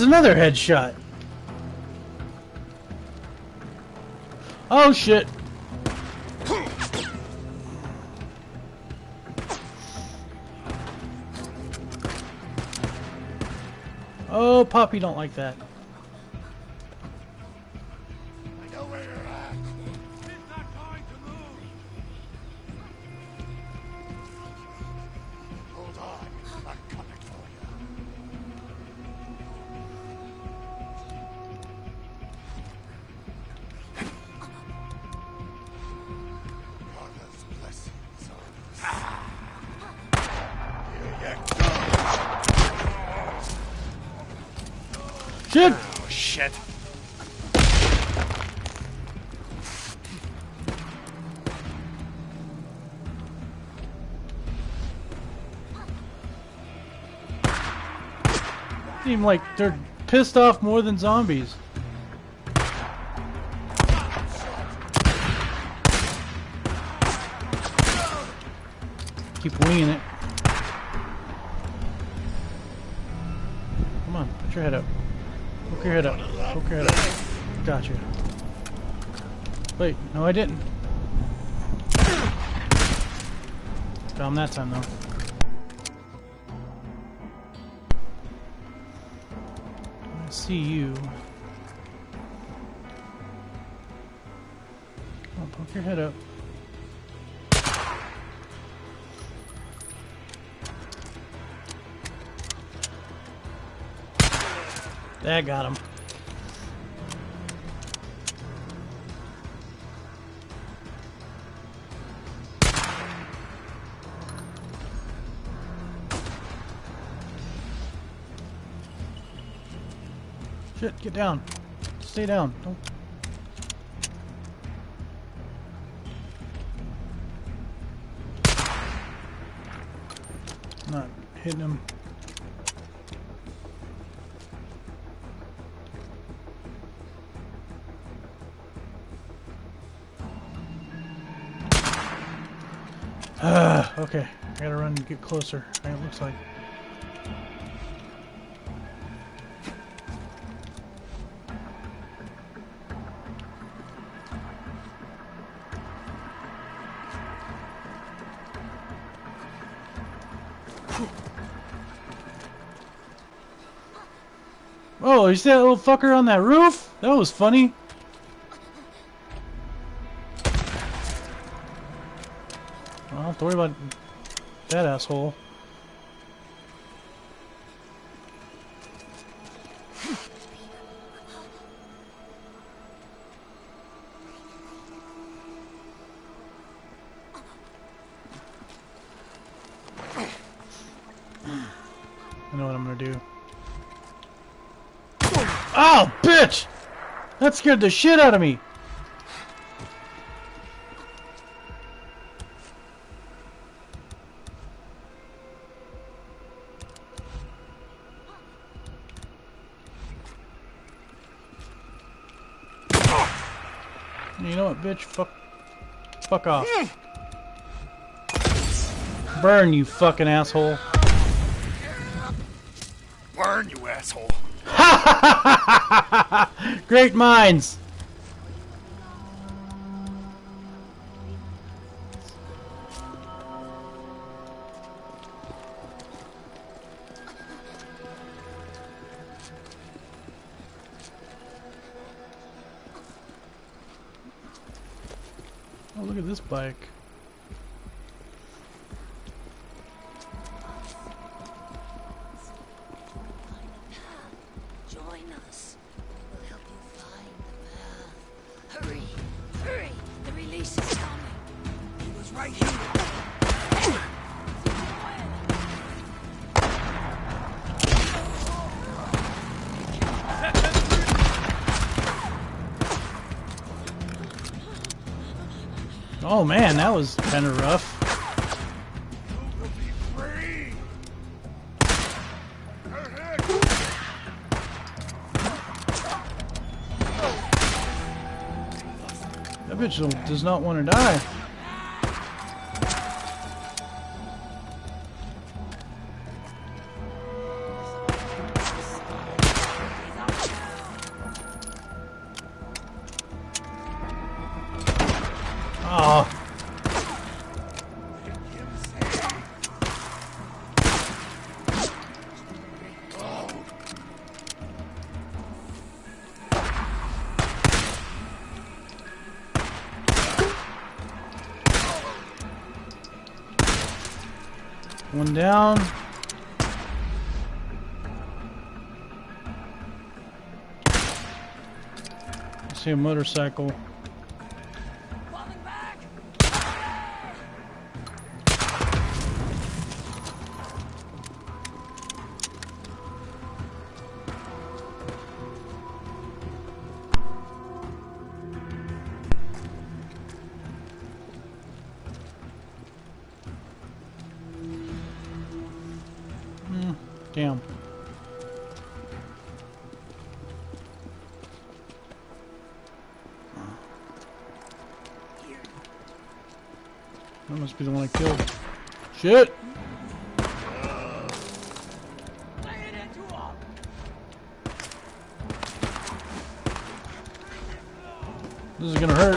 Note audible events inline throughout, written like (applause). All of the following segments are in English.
Another headshot. Oh shit. Oh, Poppy don't like that. Seem like they're pissed off more than zombies. Keep winging it. Come on, put your head up. Poke your head up. Poke your head up. Gotcha. Wait, no I didn't. Found that time though. See you. Come on, poke your head up. That got him. Shit, get down. Stay down. Don't. Not hitting him. Ah, okay. I gotta run and get closer. It looks like. You see that little fucker on that roof? That was funny. I don't have to worry about that asshole. That scared the shit out of me. You know what, bitch? Fuck. Fuck off. Burn, you fucking asshole. Burn, you asshole. (laughs) Great minds! Oh, look at this bike. Oh man, that was kind of rough. That bitch does not want to die. One down. I see a motorcycle. This is gonna hurt.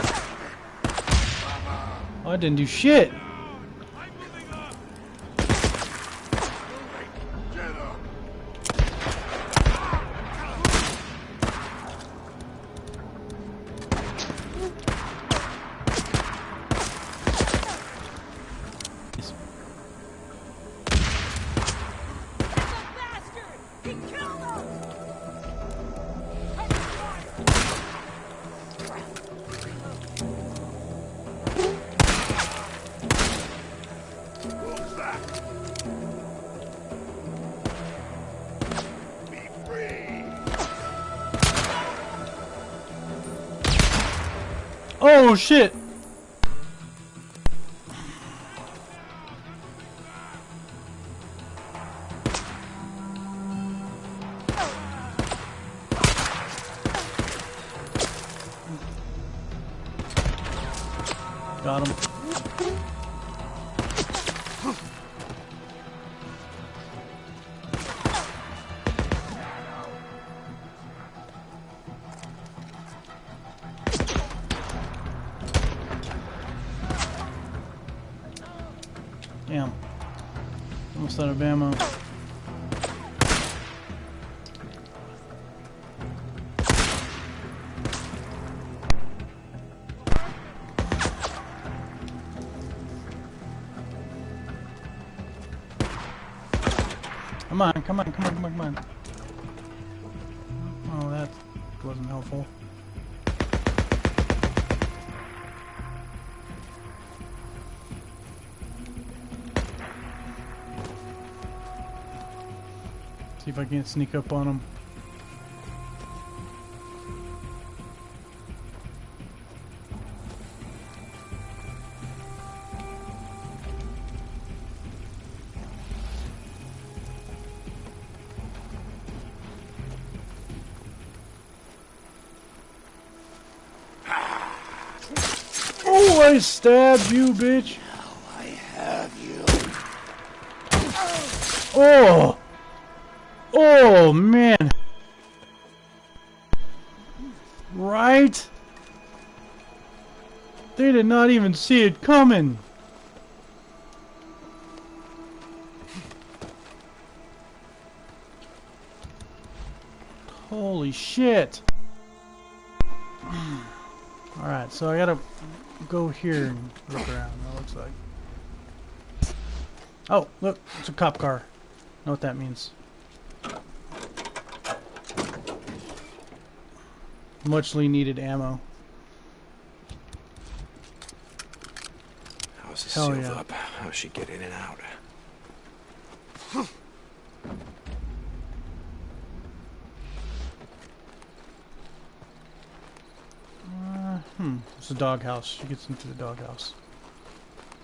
Oh, I didn't do shit. Shit! Got him. On, come on, come on, come on, come on. Oh, that wasn't helpful. See if I can't sneak up on him. Stabbed you, bitch! Now I have you. Oh! Oh, man! Right? They did not even see it coming! Holy shit! (sighs) Alright, so I gotta go here and look around, it looks like. Oh, look, it's a cop car. Know what that means. Muchly needed ammo. How's is Hell sealed yeah. up. How's she get in and out? Hmm, it's a doghouse. She gets into the doghouse.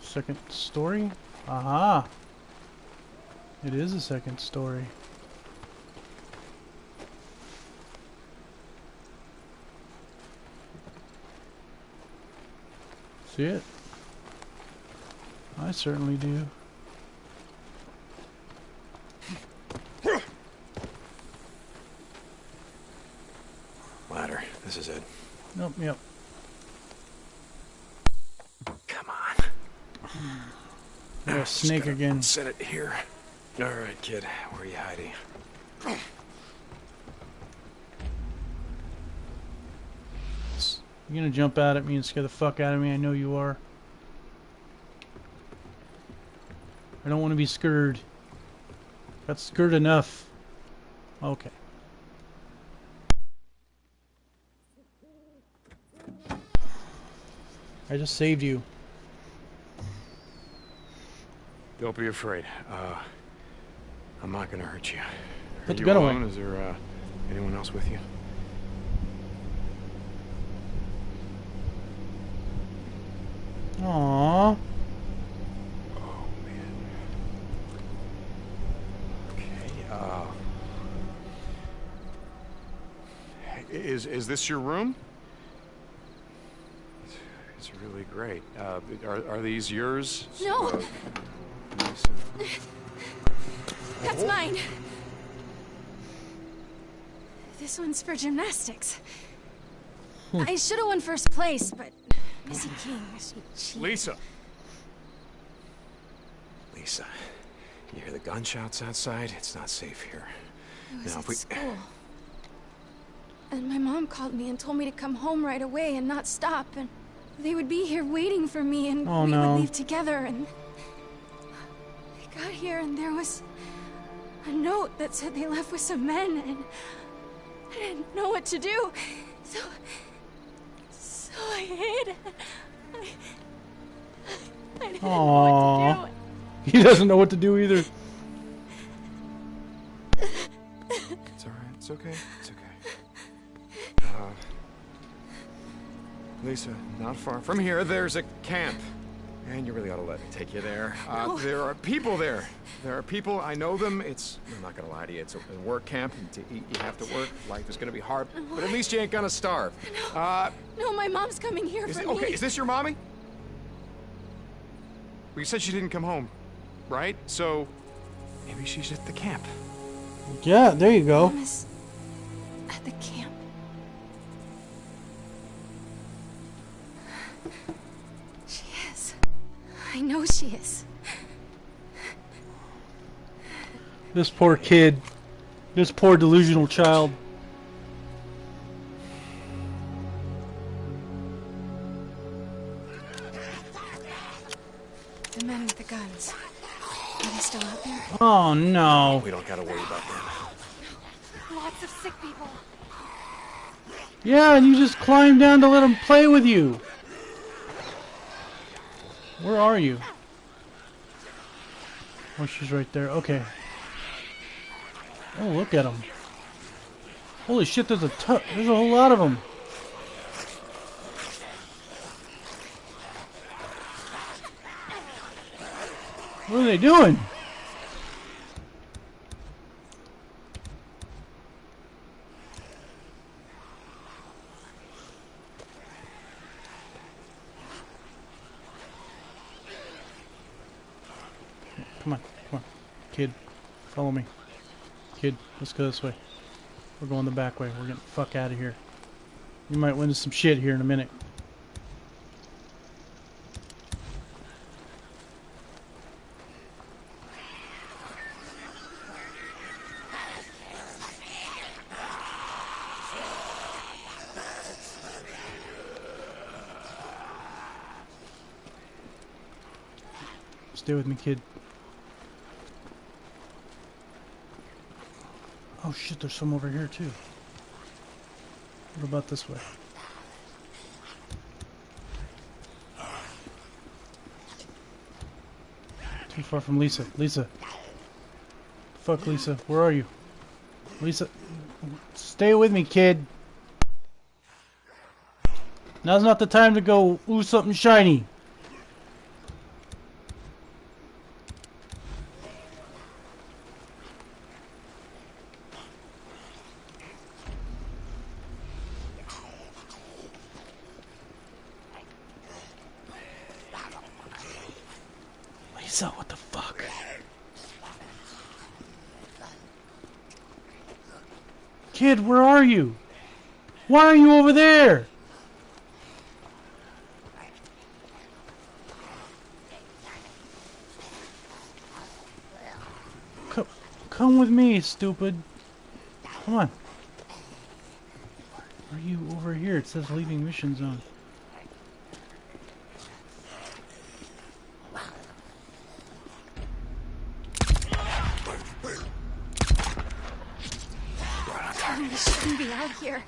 Second story? Aha! It is a second story. See it? I certainly do. Ladder. This is it. Nope, yep. Come Hmm. There's a snake again. Set it here. All right, kid. Where are you hiding? You're gonna jump out at me and scare the fuck out of me? I know you are. I don't want to be scared. Got scared enough. Okay. I just saved you. Don't be afraid. Uh, I'm not gonna hurt you. Put Are the you gun away. alone? Is there uh, anyone else with you? Aww. Oh man. Okay. Uh, is is this your room? It's, it's really great. Uh, are are these yours? No. Uh, Lisa? That's mine. This one's for gymnastics. Hmm. I should have won first place, but Missy King, she cheated. Lisa. Lisa, you hear the gunshots outside? It's not safe here. I was Now, at if we- school. And my mom called me and told me to come home right away and not stop, and they would be here waiting for me, and Oh, we no. would leave together, and I got here, and there was a note that said they left with some men, and I didn't know what to do, so so I hid. I, I didn't know what to do. He doesn't know what to do either. It's all right. It's okay. It's okay. (sighs) Uh, Lisa, not far from here, there's a camp. And you really ought to let me take you there. Uh, No. There are people there. There are people. I know them. It's. I'm not gonna lie to you. It's a, a work camp. And to eat, you have to work. Life is gonna be hard. But at least you ain't gonna starve. Uh, No, my mom's coming here is for it, me. okay, is this your mommy? Well, you said she didn't come home, right? So maybe she's at the camp. Yeah, there you go. Mom is at the camp. I know she is. This poor kid. This poor delusional child. The men with the guns. Are they still out there? Oh no. We don't gotta worry about them. Lots of sick people. Yeah, and you just climb down to let them play with you. Where are you? Oh, she's right there. Okay. Oh, look at them. Holy shit, there's a. There's a whole lot of them. What are they doing? Come on, come on. Kid, follow me. Kid, let's go this way. We're going the back way. We're getting the fuck out of here. You might win some shit here in a minute. Stay with me, kid. Oh shit, there's some over here too. What about this way? Too far from Lisa. Lisa. Fuck Lisa. Where are you? Lisa. Stay with me, kid. Now's not the time to go ooh something shiny. Lisa, what the fuck? Kid, where are you? Why are you over there? Come, come with me, stupid. Come on. Are you over here? It says leaving mission zone. We shouldn't be out here.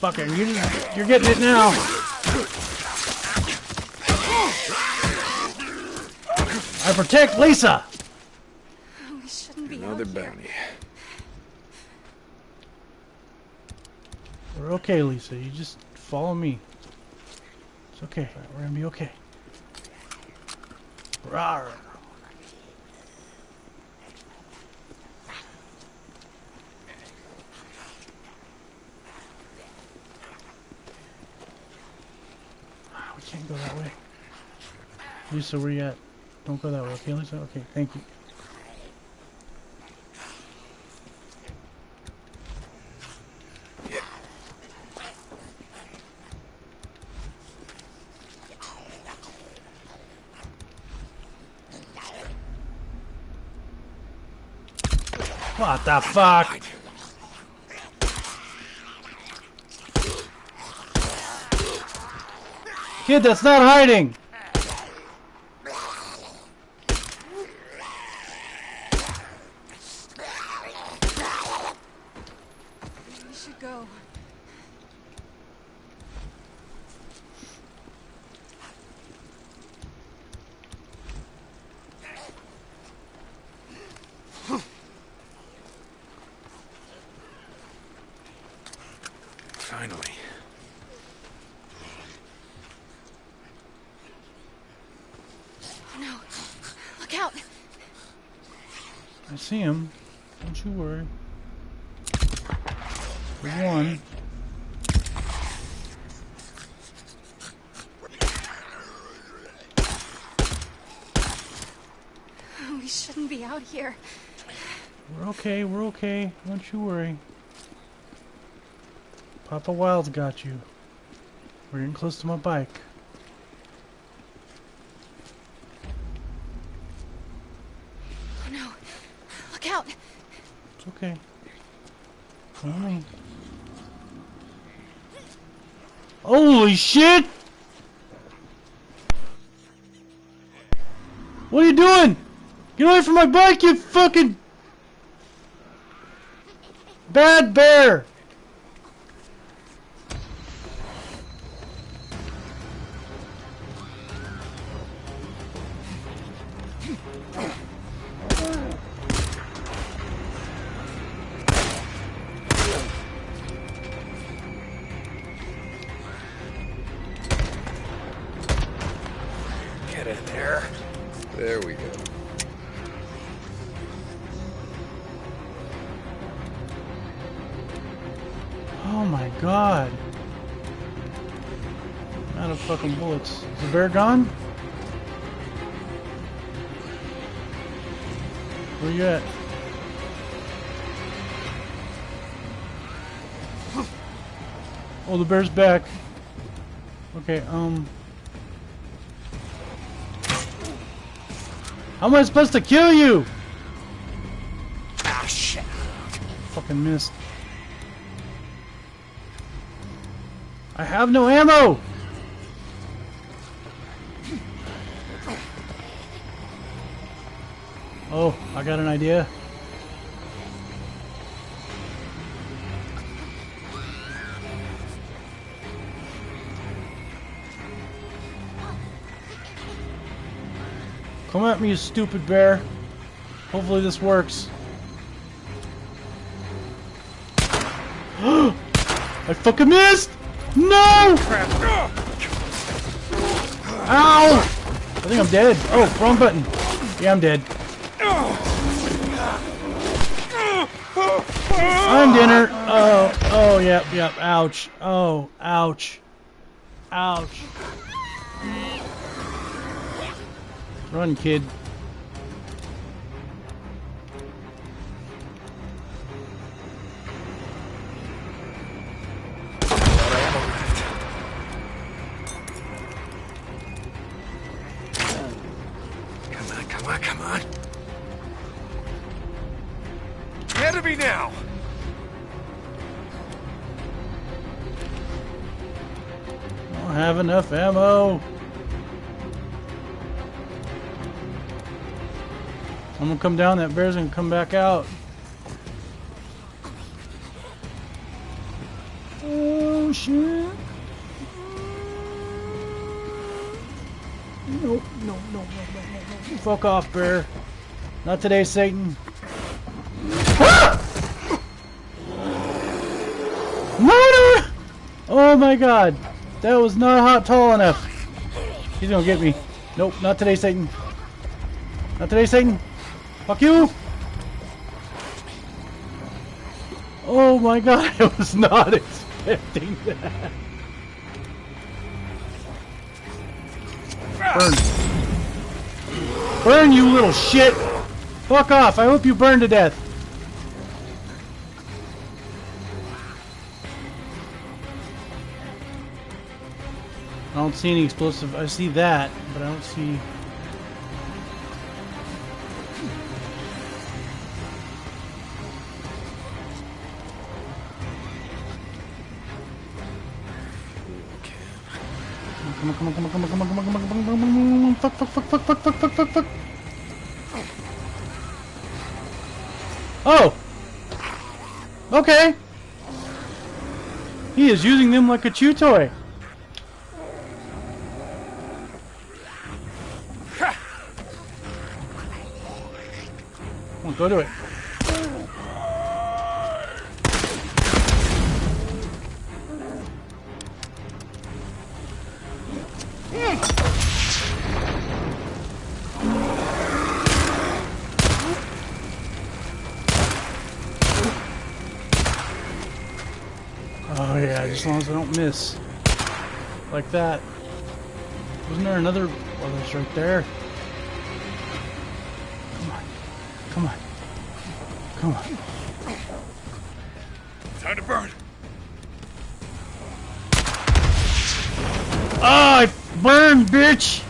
Fucker, you you're getting it now. I protect Lisa. We shouldn't be Another out here. bounty. We're okay, Lisa. You just follow me. It's okay. We're gonna be okay. Rawr. Ah, We can't go that way. Lisa, where you at? Don't go that way, okay, Lisa? Okay, thank you. What the fuck? Kid, that's not hiding! We should go. Finally. Oh, no. Look out. I see him. Don't you worry. One. We shouldn't be out here. We're okay, we're okay. Don't you worry. Papa Wild's got you. We're getting close to my bike. Oh no. Look out. It's okay. Follow me. Holy shit! What are you doing? Get away from my bike, you fucking bad bear! Bear gone? Where you at? Oh, the bear's back. Okay, um... How am I supposed to kill you? Ah, shit. Fucking missed. I have no ammo! Oh, I got an idea. Come at me, you stupid bear. Hopefully this works. (gasps) I fucking missed! No! Ow! I think I'm dead. Oh, wrong button. Yeah, I'm dead. I'm dinner. Oh, oh, yep, yep. Ouch. Oh, ouch. Ouch. Run, kid. Enough ammo. I'm gonna come down, that bear's gonna come back out. Oh shit. No, no, no, no, no, no, no. Fuck off, bear. Not today, Satan. Murder! Oh my god. That was not hot tall enough. He's gonna get me. Nope, not today, Satan. Not today, Satan. Fuck you! Oh my god, (laughs) I was not (laughs) expecting that. Burn. Burn, you little shit! Fuck off, I hope you burn to death. Don't see any explosive. I see that, but I don't see. Come on, come on, come on, come on, come on, come on, come on, come on, come on, come on, fuck, fuck, fuck, fuck, fuck, fuck, fuck, fuck, fuck. Oh! Okay! He is using them like a chew toy. Go to it. Oh yeah, as long as I don't miss. Like that. Wasn't there another... Oh, that's right there. Come on. Time to burn. Ah, I burned, bitch!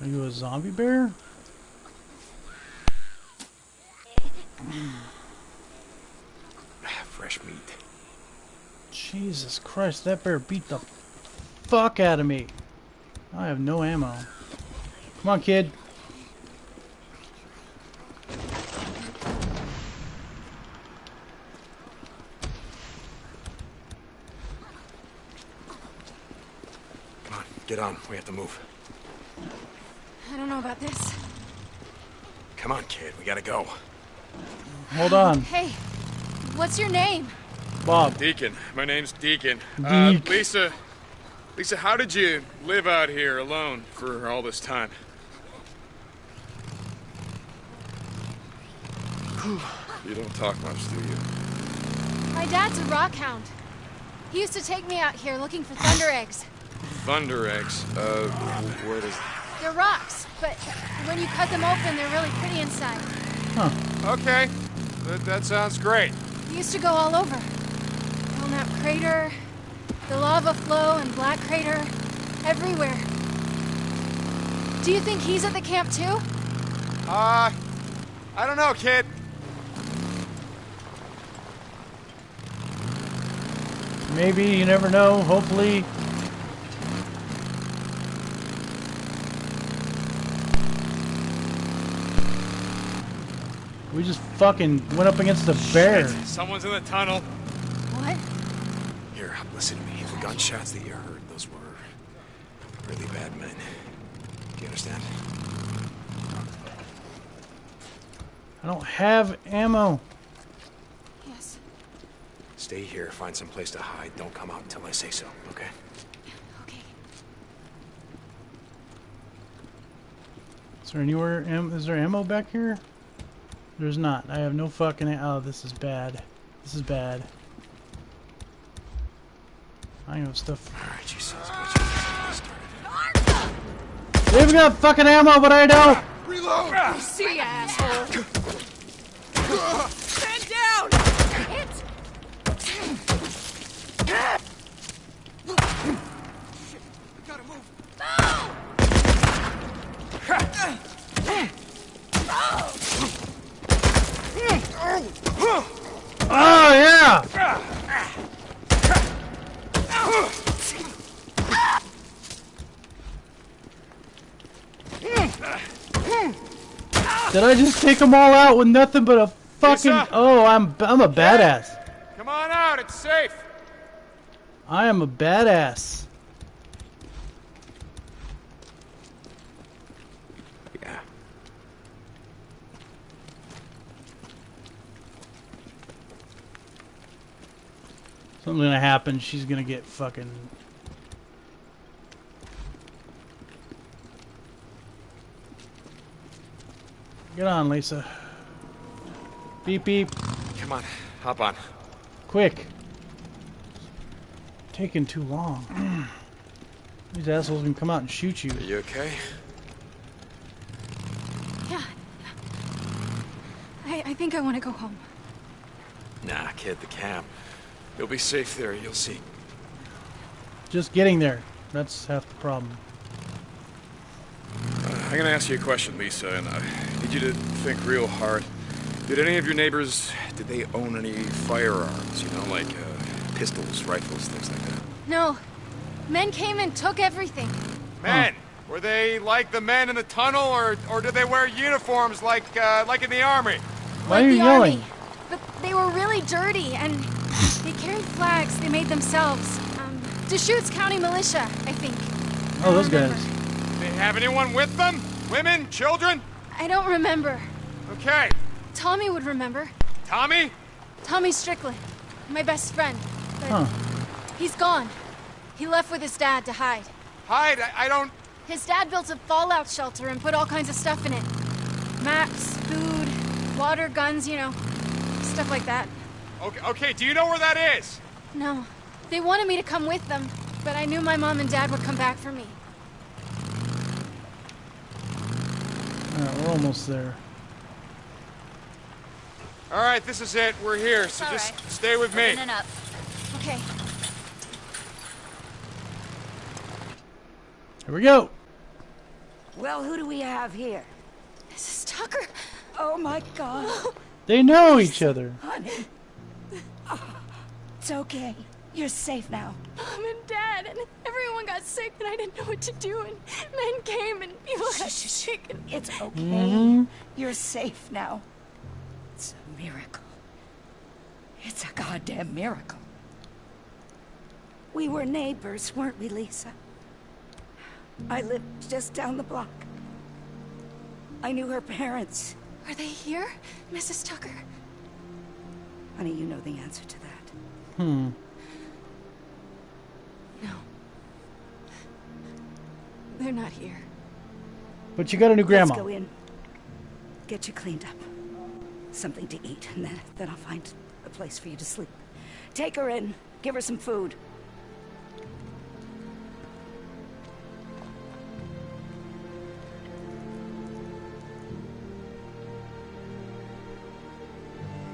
Are you a zombie bear? Jesus Christ, that bear beat the fuck out of me. I have no ammo. Come on, kid. Come on, get on. We have to move. I don't know about this. Come on, kid. We gotta go. Hold on, Hey, what's your name? Bob. Deacon. My name's Deacon. Uh, Lisa. Lisa, how did you live out here alone for all this time? (sighs) You don't talk much, do you? My dad's a rock hound. He used to take me out here looking for thunder eggs. Thunder eggs. Uh, wh- where does? They're rocks, but when you cut them open, they're really pretty inside. Huh. Okay, that, that sounds great. He used to go all over. Belknap Crater, the lava flow and Black Crater, everywhere. Do you think he's at the camp too? Uh, I don't know, kid. Maybe, you never know. Hopefully. We just fucking went up against a bear. Shit, Someone's in the tunnel. What? Here, listen to me. The gunshots that you heard, those were really bad men. Do you understand? I don't have ammo. Yes. Stay here, find some place to hide. Don't come out until I say so, okay? Okay. Is there anywhere? Am, is there ammo back here? There's not. I have no fucking. Oh, this is bad. This is bad. I know stuff. Alright, you sons of bitches. Let's get started. They've got fucking ammo, but I don't. Reload! See, asshole. Stand down! Hit! Gotta move. Oh yeah. Did I just take them all out with nothing but a fucking? Oh, I'm I'm a badass. Come on out, it's safe. I am a badass. Yeah. Something's gonna happen. She's gonna get fucking. Get on, Lisa. Beep beep. Come on, hop on. Quick. Taking too long. (clears throat) These assholes can come out and shoot you. Are you okay? Yeah. I, I think I want to go home. Nah, kid, the camp. You'll be safe there, you'll see. Just getting there. That's half the problem. Uh, I'm gonna ask you a question, Lisa, and I need you to think real hard. Did any of your neighbors, did they own any firearms? You know, like uh, pistols, rifles, things like that? No. Men came and took everything. Men, were they like the men in the tunnel, or or did they wear uniforms like uh, like in the army? Why like are you the yelling? Army. But they were really dirty, and they carried flags they made themselves. Um, Deschutes County Militia, I think. Oh, those guys. Did they have anyone with them? Women, children? I don't remember. Okay. Tommy would remember. Tommy? Tommy Strickland, my best friend. But Huh. he's gone. He left with his dad to hide. Hide. I, I don't. His dad built a fallout shelter and put all kinds of stuff in it. Maps, food, water, guns, you know, stuff like that. Okay. Okay. Do you know where that is? No, they wanted me to come with them, but I knew my mom and dad would come back for me. We're almost there. All right. This is it. We're here. So all just right. stay with me. Open it up. Okay, Here we go. Well, who do we have here? Mrs. Tucker. Oh my god, They know each other. honey. Oh, it's okay. You're safe now. Mom and dad, and everyone got sick, and I didn't know what to do, and men came, and people got sick, and It's okay. Mm-hmm. You're safe now. It's a miracle. It's a goddamn miracle. We were neighbors, weren't we, Lisa? I lived just down the block. I knew her parents. are they here, Mrs. Tucker? Honey, you know the answer to that. Hmm. No. They're not here. But you got a new grandma. Let's go in. Get you cleaned up. Something to eat, and then, then I'll find a place for you to sleep. Take her in. Give her some food.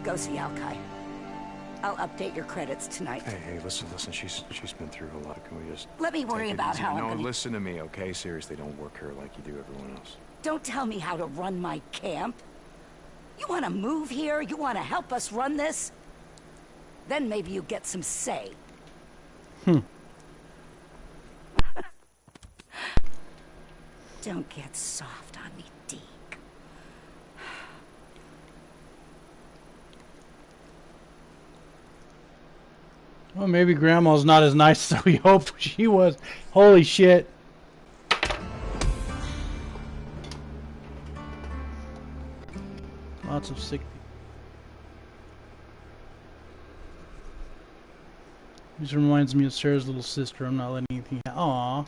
Go see Alkai. I'll update your credits tonight. Hey, hey, listen, listen. She's she's been through a lot. Can we just Let me worry about easy? how No, I'm gonna... listen to me, okay? Seriously, don't work her like you do everyone else. Don't tell me how to run my camp. You want to move here? You want to help us run this? Then maybe you get some say. Hmm. (laughs) Don't get soft on me, Deke. Well, maybe grandma's not as nice as we (laughs) hoped she was. Holy shit. Lots of sick people. This reminds me of Sarah's little sister. I'm not letting anything. Aww.